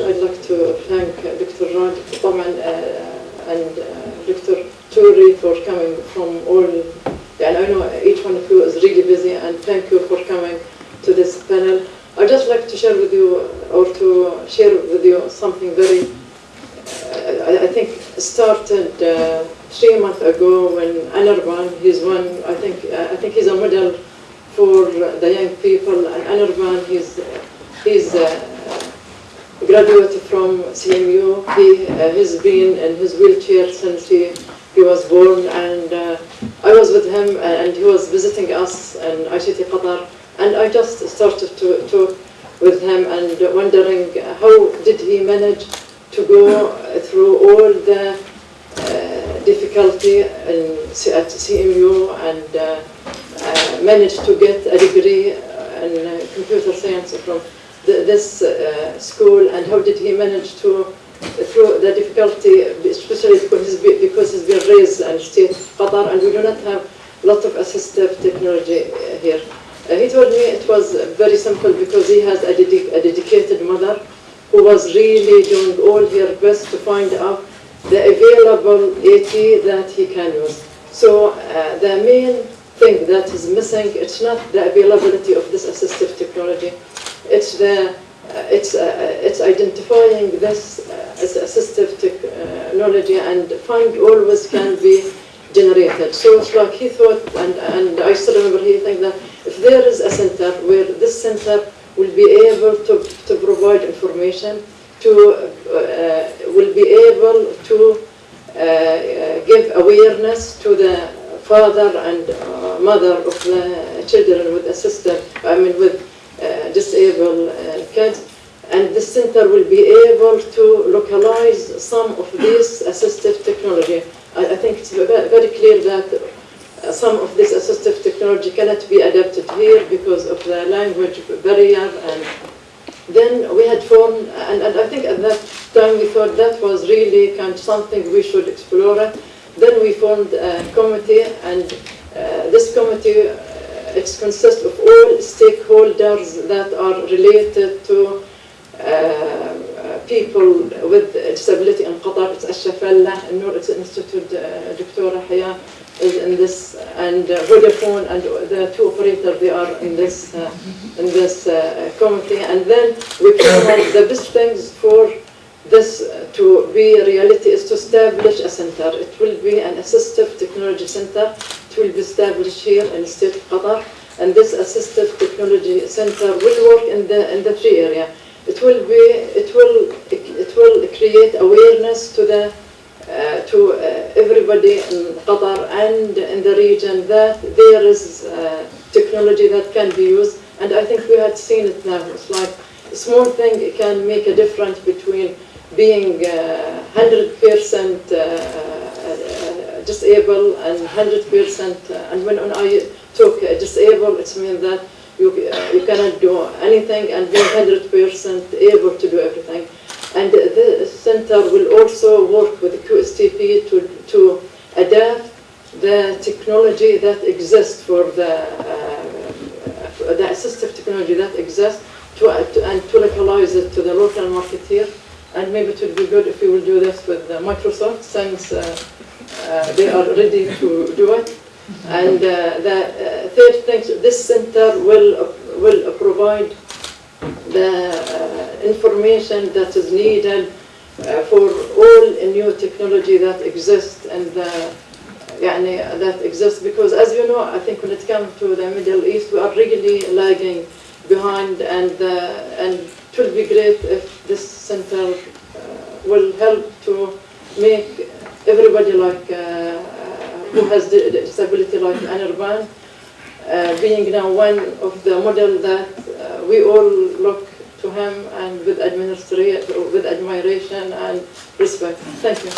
I'd like to thank uh, Dr. Rad uh, uh, and Dr. Turi for coming from all. And I know each one of you is really busy, and thank you for coming to this panel. I'd just like to share with you, or to share with you something very, I, I think, started uh, three months ago when Anirban, he's one, I think, I think he's a model for the young people, and Anirban, he's, he's uh, graduated from CMU. He uh, has been in his wheelchair since he, he was born, and uh, I was with him, and he was visiting us in ICT Qatar, and I just started to talk with him and wondering how did he manage to go through all the uh, difficulty in, at CMU and uh, uh, managed to get a degree in uh, computer science from the, this uh, school and how did he manage to through the difficulty, especially because he's, because he's been raised in state Qatar and we do not have a lot of assistive technology here. Uh, he told me it was very simple because he has a, dedic a dedicated mother who was really doing all her best to find out the available AT that he can use. So uh, the main thing that is missing, it's not the availability of this assistive technology, it's the uh, it's, uh, it's identifying this uh, as assistive technology and fund always can be generated. So it's like he thought, and, and I still remember he think that if there is a center where this center will be able to, to provide information, to uh, will be able to uh, give awareness to the father and uh, mother of the children with assistive, I mean with uh, disabled uh, kids, and this center will be able to localize some of this assistive technology. I, I think it's very clear that uh, some of this assistive technology cannot be adapted here because of the language barrier and then we had formed, and, and I think at that time we thought that was really kind of something we should explore. Then we formed a committee, and uh, this committee it consists of all stakeholders that are related to uh, people with disability in Qatar. It's Ashafallah, Noor Institute, uh, Dr. Haya is in this, and uh, Vodafone and the two operators, they are in this, uh, in this uh, committee. And then we on the best things for this to be a reality is to establish a center. It will be an assistive technology center. Will be established here in state of Qatar. And this assistive technology center will work in the in the three area. It will be it will it will create awareness to the uh, to uh, everybody in Qatar and in the region that there is uh, technology that can be used. And I think we had seen it now. It's like a small thing can make a difference between being 100% disabled and 100%. and when I talk disabled, it means that you, you cannot do anything and being 100% able to do everything. And the center will also work with QSTP to, to adapt the technology that exists for the, uh, the assistive technology that exists to, uh, to, and to localize it to the local market here. And maybe it would be good if we will do this with uh, Microsoft since uh, uh, they are ready to do it. And uh, the third thing, this center will, will provide the uh, information that is needed uh, for all new technology that exists and the يعني, that exists because as you know I think when it comes to the Middle East we are really lagging behind and uh, and it will be great if this center will help to make everybody like who has disability like Anirban uh, being now one of the model that uh, we all look to him and with with admiration and respect. Thank you.